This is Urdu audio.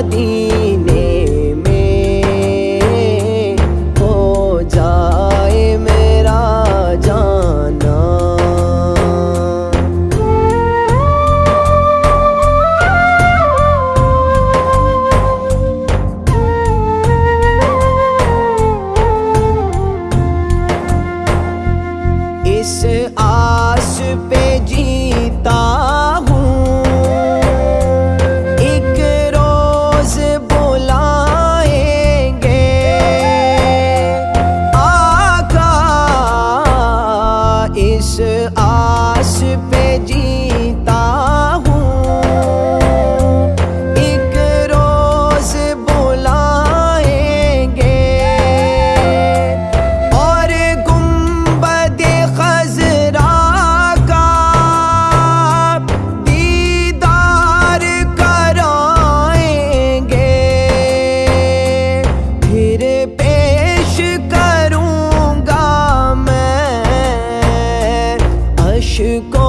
مدینے میں ہو جائے میرا جانا۔ اس آس پہ جیتا 去过。